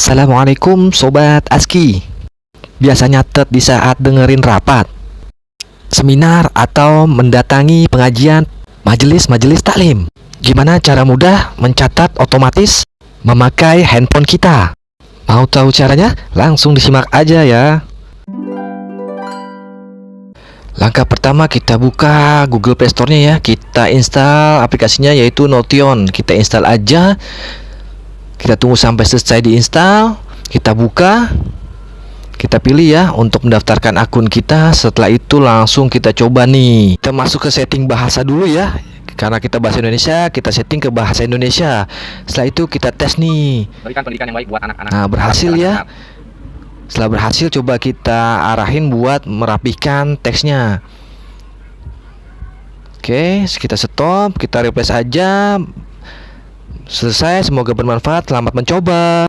Assalamualaikum Sobat ASKI Biasa nyatet di saat dengerin rapat Seminar atau mendatangi pengajian majelis-majelis taklim Gimana cara mudah mencatat otomatis memakai handphone kita? Mau tahu caranya? Langsung disimak aja ya Langkah pertama kita buka Google Play Store-nya ya. Kita install aplikasinya yaitu Notion. Kita install aja. Kita tunggu sampai selesai diinstal. Kita buka. Kita pilih ya untuk mendaftarkan akun kita. Setelah itu langsung kita coba nih. Kita masuk ke setting bahasa dulu ya. Karena kita bahasa Indonesia, kita setting ke bahasa Indonesia. Setelah itu kita tes nih. Berikan pendidikan yang baik buat anak-anak. Nah, berhasil ya. Setelah berhasil coba kita arahin buat merapihkan teksnya Oke kita stop kita replace aja Selesai semoga bermanfaat. Selamat mencoba